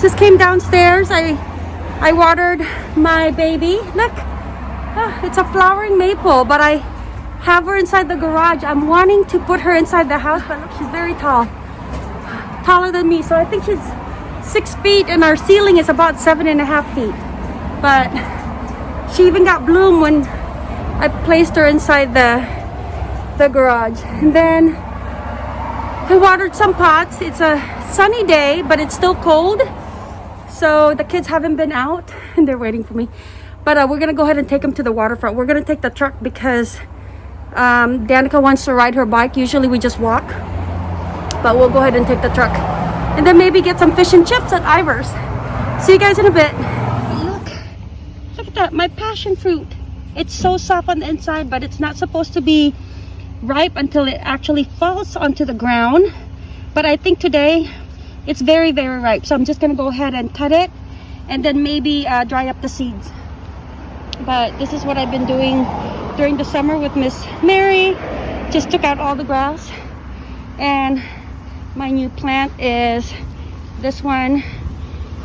Just came downstairs. I I watered my baby. Look, ah, it's a flowering maple, but I have her inside the garage. I'm wanting to put her inside the house, but look, she's very tall. Taller than me, so I think she's six feet and our ceiling is about seven and a half feet. But she even got bloom when I placed her inside the the garage. And then I watered some pots. It's a sunny day, but it's still cold. So the kids haven't been out and they're waiting for me. But uh, we're gonna go ahead and take them to the waterfront. We're gonna take the truck because um, Danica wants to ride her bike. Usually we just walk, but we'll go ahead and take the truck. And then maybe get some fish and chips at Ivar's. See you guys in a bit. Look, look at that, my passion fruit. It's so soft on the inside, but it's not supposed to be ripe until it actually falls onto the ground. But I think today it's very very ripe. So i'm just gonna go ahead and cut it and then maybe uh, dry up the seeds. But this is what i've been doing during the summer with miss mary. Just took out all the grass. And my new plant is this one.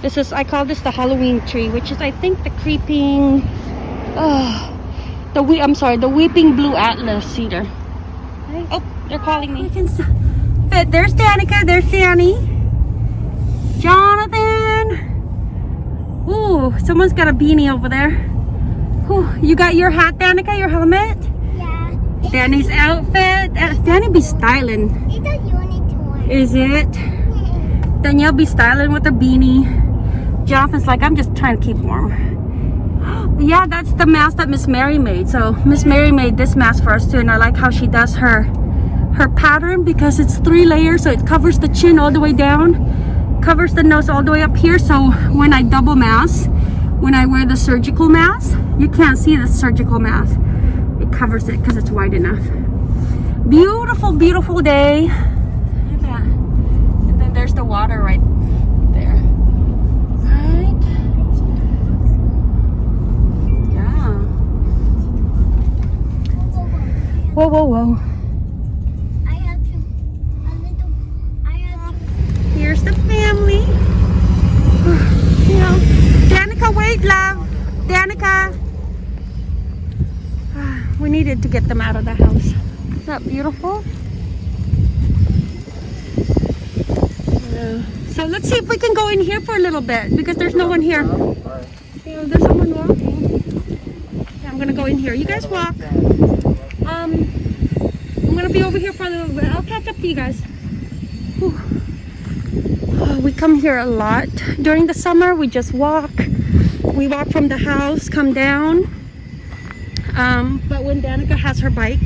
This is i call this the halloween tree which is i think the creeping oh the we i'm sorry the weeping blue atlas cedar. Oh they're calling me. But there's danica there's danny Jonathan! Ooh, someone's got a beanie over there. Ooh, you got your hat, Danica, your helmet? Yeah. Danny's outfit. Uh, Danny be styling. It's a unicorn. Is it? Danielle be styling with a beanie. Jonathan's like, I'm just trying to keep warm. Yeah, that's the mask that Miss Mary made. So Miss Mary made this mask for us too. And I like how she does her her pattern because it's three layers. So it covers the chin all the way down covers the nose all the way up here so when I double mask when I wear the surgical mask you can't see the surgical mask. It covers it because it's wide enough. Beautiful beautiful day. Look at that. And then there's the water right there. Right? Yeah. Whoa whoa whoa the family. you know, Danica, wait, love. Danica. We needed to get them out of the house. Isn't that beautiful? Yeah. So let's see if we can go in here for a little bit because there's no one here. Yeah, there's someone walking. Yeah, I'm gonna go in here. You guys walk. Um, I'm gonna be over here for a little bit. I'll catch up to you guys. Whew we come here a lot. During the summer we just walk. We walk from the house come down. Um, but when Danica has her bike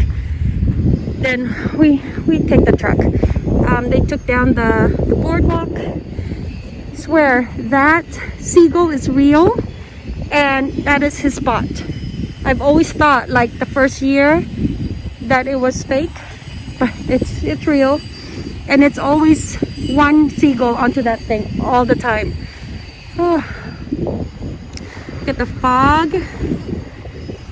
then we we take the truck. Um, they took down the, the boardwalk. I swear that seagull is real and that is his spot. I've always thought like the first year that it was fake but it's it's real. And it's always one seagull onto that thing all the time. Oh. look at the fog.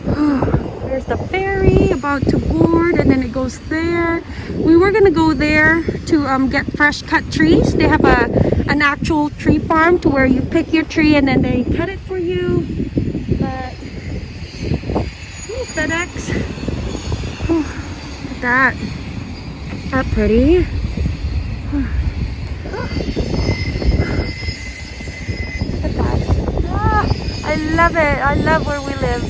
Oh. there's the ferry about to board and then it goes there. We were gonna go there to um, get fresh cut trees. They have a an actual tree farm to where you pick your tree and then they cut it for you. But FedEx. Look at that. That pretty I love it. I love where we live.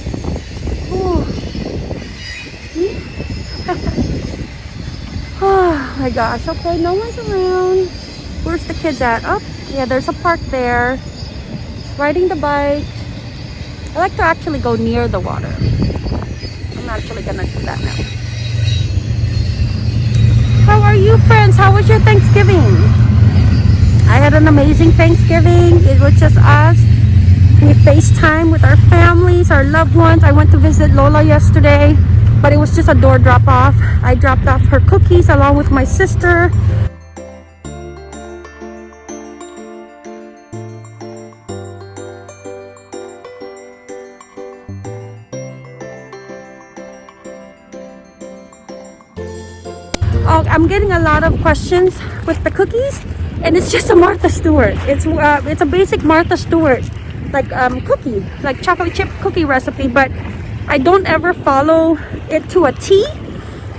oh my gosh. Okay, no one's around. Where's the kids at? Oh, yeah, there's a park there. Riding the bike. I like to actually go near the water. I'm actually gonna do that now. How are you friends? How was your Thanksgiving? I had an amazing Thanksgiving. It was just us we FaceTime with our families, our loved ones. I went to visit Lola yesterday, but it was just a door drop off. I dropped off her cookies along with my sister. Oh, I'm getting a lot of questions with the cookies and it's just a Martha Stewart. It's uh, it's a basic Martha Stewart like um, cookie, like chocolate chip cookie recipe, but I don't ever follow it to a T.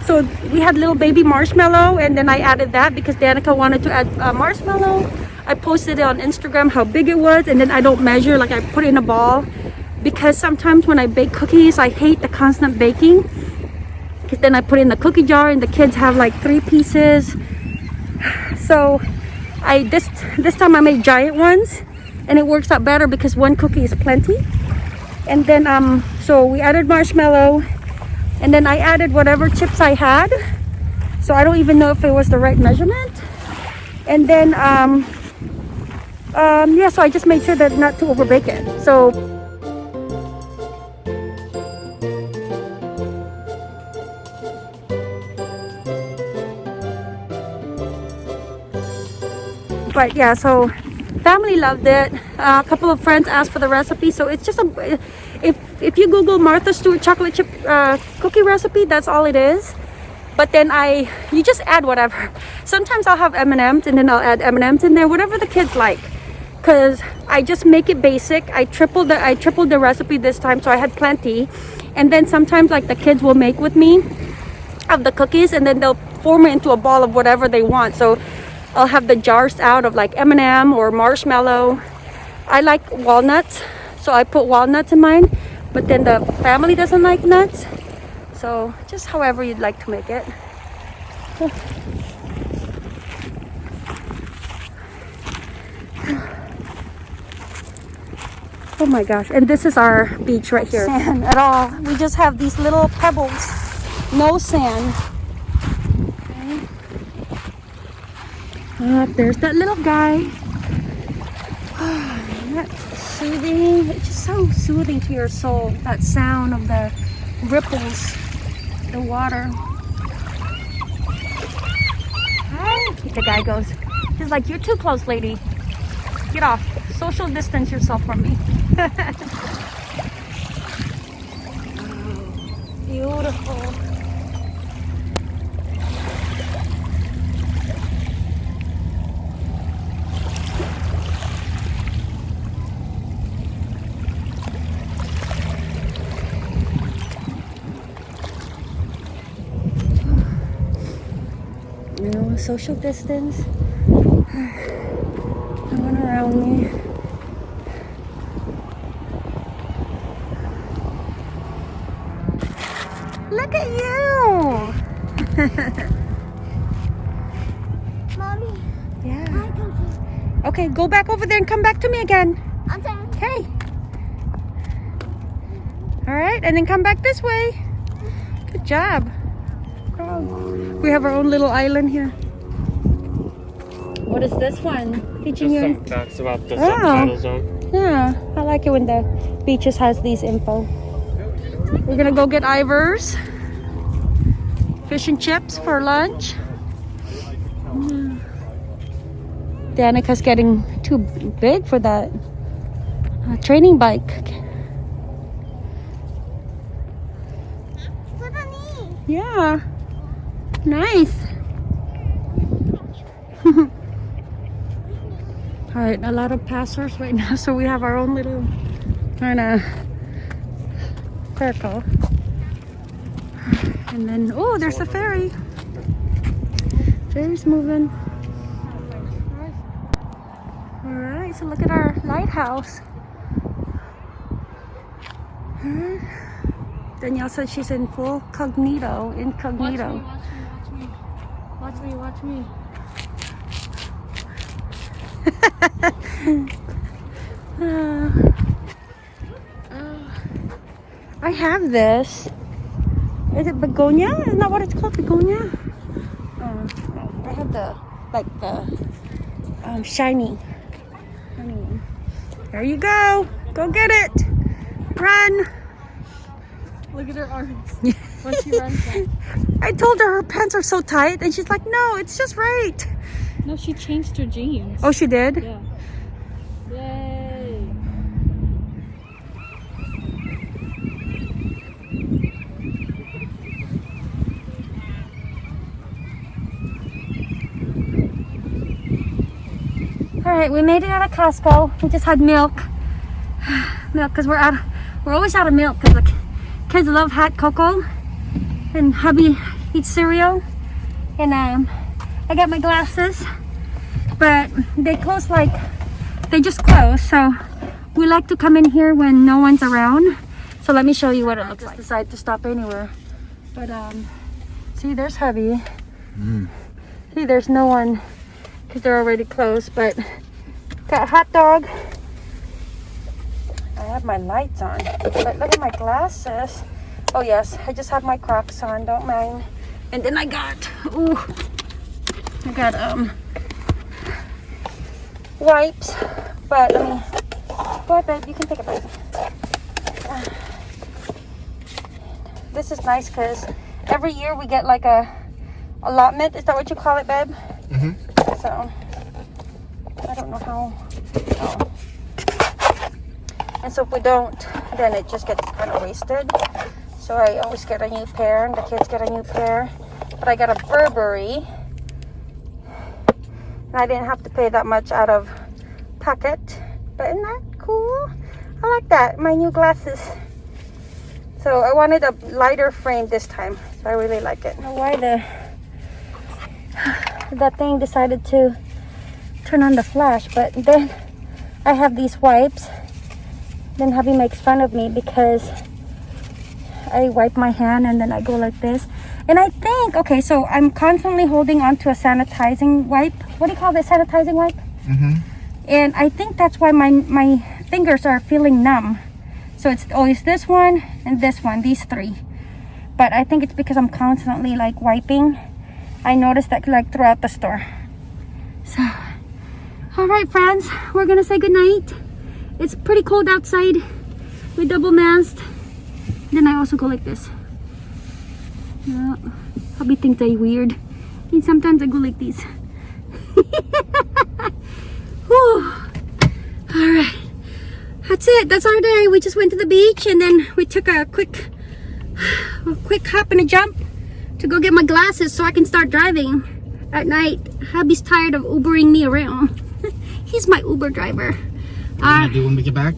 So we had little baby marshmallow, and then I added that because Danica wanted to add uh, marshmallow. I posted it on Instagram how big it was, and then I don't measure, like I put it in a ball because sometimes when I bake cookies, I hate the constant baking because then I put in the cookie jar and the kids have like three pieces. So I this this time I made giant ones and it works out better because one cookie is plenty. And then um so we added marshmallow and then I added whatever chips I had. So I don't even know if it was the right measurement. And then um um yeah, so I just made sure that not to overbake it. So but yeah so family loved it. Uh, a couple of friends asked for the recipe so it's just a if if you google martha stewart chocolate chip uh, cookie recipe that's all it is. But then i you just add whatever. Sometimes i'll have m&ms and then i'll add m&ms in there whatever the kids like. Because i just make it basic. I tripled the i tripled the recipe this time so i had plenty. And then sometimes like the kids will make with me of the cookies and then they'll form it into a ball of whatever they want. So I'll have the jars out of like M&M or marshmallow. I like walnuts, so I put walnuts in mine. But then the family doesn't like nuts. So just however you'd like to make it. Oh my gosh, and this is our beach right here. Sand at all. We just have these little pebbles. No sand. Up there's that little guy. That's soothing. It's just so soothing to your soul. That sound of the ripples, the water. The guy goes. He's like, you're too close, lady. Get off. Social distance yourself from me. Beautiful. you know, social distance. No one around me. Look at you! Mommy, yeah. Okay, go back over there and come back to me again. I'm. Okay. All right, and then come back this way. Good job. We have our own little island here. What is this one? Teaching Just you. some facts about the Oh. subtidal zone. Yeah, I like it when the beaches has these info. We're gonna go get Ivar's. Fish and chips for lunch. Yeah. Danica's getting too big for that uh, training bike. Look at me. Yeah. Nice. All right, a lot of passers right now, so we have our own little kind of circle. And then, oh, there's a ferry. Ferry's moving. All right, so look at our lighthouse. Danielle said she's in full cognito, incognito. Watch me. Watch me. Watch me, watch me. Uh, I have this. Is it begonia? Isn't that what it's called? Begonia? Uh, I have the, like the um, shiny. shiny. There you go. Go get it. Run. Look at her arms. when she runs back. I told her her pants are so tight and she's like, no, it's just right. No, she changed her jeans. Oh, she did? Yeah. Yay. All right, we made it out of Costco. We just had milk. milk, because we're out. We're always out of milk because the kids love hot cocoa. And hubby eats cereal. And um, I got my glasses. But they close like, they just close. So we like to come in here when no one's around. So let me show you what it looks like. Decide to stop anywhere. But um, see, there's hubby. See, there's no one because they're already closed. But got a hot dog. I have my lights on, but look at my glasses. Oh yes, I just have my Crocs on. Don't mind. And then I got, ooh, I got um wipes. But let me go ahead, babe. You can take it, babe. Uh, This is nice because every year we get like a allotment. Is that what you call it, babe? Mm -hmm. So I don't know how. oh. And so if we don't, then it just gets kind of wasted. So I always get a new pair, and the kids get a new pair. But I got a Burberry, I didn't have to pay that much out of pocket. But isn't that cool? I like that. My new glasses. So I wanted a lighter frame this time. So I really like it. Why the that thing decided to turn on the flash, but then I have these wipes. Then hubby makes fun of me because I wipe my hand and then I go like this. And I think, okay, so I'm constantly holding on to a sanitizing wipe. What do you call this sanitizing wipe? Mm-hmm. and I think that's why my my fingers are feeling numb. So it's always this one and this one, these three. But I think it's because I'm constantly like wiping. I noticed that like throughout the store. So, all right, friends, we're gonna say goodnight. It's pretty cold outside. We double masked. Then I also go like this. Yeah, hubby thinks I weird. And sometimes I go like this. Whew. All right. That's it. That's our day. We just went to the beach and then we took a quick, a quick hop and a jump to go get my glasses so I can start driving at night. Hubby's tired of Ubering me around. He's my Uber driver. What are uh, do when we get back?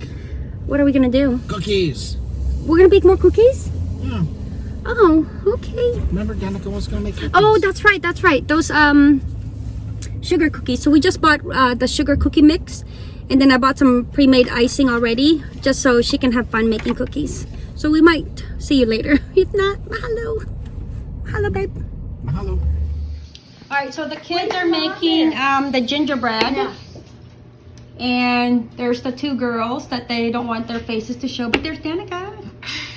what are we gonna do? Cookies. We're gonna bake more cookies? Yeah. Oh, okay. Remember Danica was gonna make cookies? Oh, that's right. That's right. Those um sugar cookies. So we just bought uh, the sugar cookie mix, and then I bought some pre-made icing already, just so she can have fun making cookies. So we might see you later. If not, hello, hello, babe. Mahalo. All right. So the kids are making um the gingerbread. And there's the two girls that they don't want their faces to show, but there's Danica.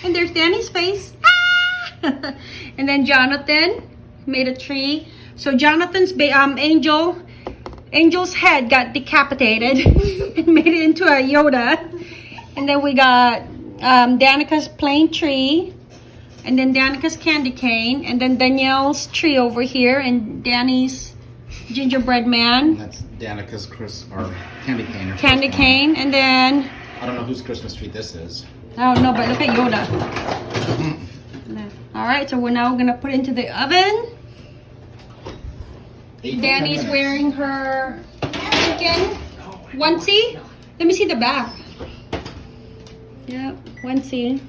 And there's Danny's face. Ah! and then Jonathan made a tree. So Jonathan's um angel angel's head got decapitated and made it into a Yoda. And then we got um Danica's plain tree. And then Danica's candy cane. And then Danielle's tree over here. And Danny's gingerbread man. That's Danica's Chris or candy cane. Or Candy Christmas cane. And then I don't know whose Christmas tree this is. I don't know, but look at Yoda. All right, so we're now gonna put it into the oven. Eight to ten Danny's wearing her chicken onesie. Let me see the back. Yep, onesie.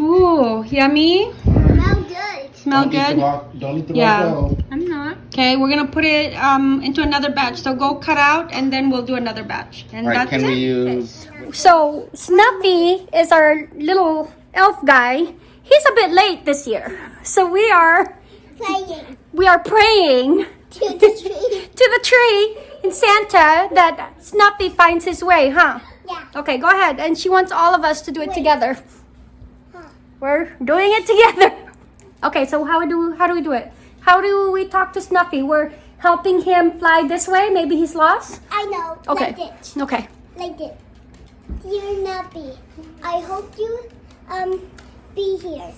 Ooh, yummy. Now good. Smell Don't eat the good. raw- Don't eat the Yeah. raw. I'm not. Okay, we're gonna put it um into another batch. So go cut out, and then we'll do another batch. And All right, that's can it. we use? So Snuffy is our little elf guy. He's a bit late this year, so we are Playing we are praying to the tree. to the tree in Santa that Snuffy finds his way, huh? Yeah. Okay, go ahead. And she wants all of us to do it Wait. together. Huh. We're doing it together. Okay, so how do how do we do it? How do we talk to Snuffy? We're helping him fly this way. Maybe he's lost. I know. Okay. Like this. Okay. Like this. Dear Snuffy, I hope you um be here.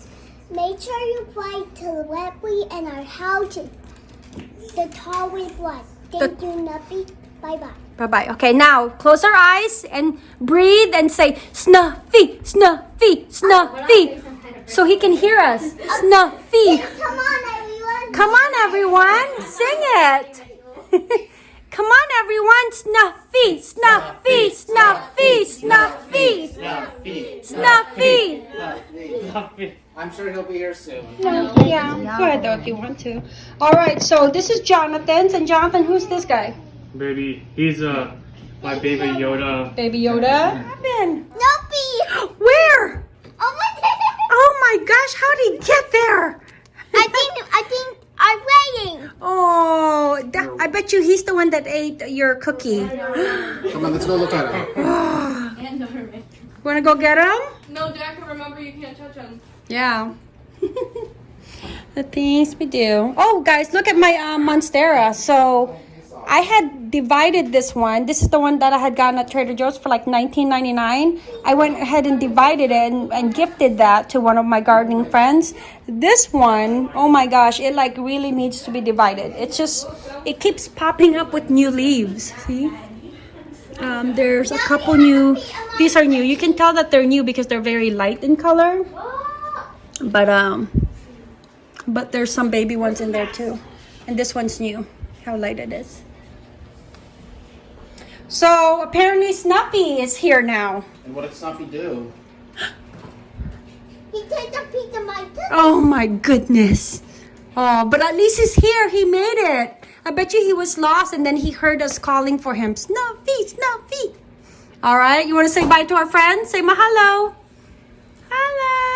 Make sure you fly to Webley and our house. The tall with one. Thank you, Nappy. Bye bye. Bye bye. Okay, now close our eyes and breathe and say Snuffy, Snuffy, Snuffy, so he can hear us. Snuffy. Come on, everyone. Come on, everyone, sing it. Come on, everyone. Snuffy, snuffy, snuffy, snuffy, snuffy. I'm sure he'll be here soon. Yeah, go ahead though if you want to. All right, so this is Jonathan's, and Jonathan, who's this guy? Baby, he's uh my baby Yoda. Baby Yoda. Evan. Nope. Where? Over there. Oh my gosh, how did he get there? I think I think I'm waiting. Oh, that, I bet you he's the one that ate your cookie. Come on, let's go look at him. Norman. Wanna go get them? No, Dad, remember you can't touch them. Yeah. the things we do. Oh, guys, look at my uh, Monstera. So I had divided this one. This is the one that I had gotten at Trader Joe's for like $19.99. I went ahead and divided it and, and gifted that to one of my gardening friends. This one, oh my gosh, it like really needs to be divided. It's just, it keeps popping up with new leaves. See? Um, there's a couple new, these are new. You can tell that they're new because they're very light in color but um but there's some baby ones in there too and this one's new how light it is so apparently snuffy is here now And what did Snuffy do? He took a piece of my cookie. oh my goodness oh but at least he's here he made it i bet you he was lost and then he heard us calling for him. Snuffy snuffy. All right you want to say bye to our friends? Say mahalo hello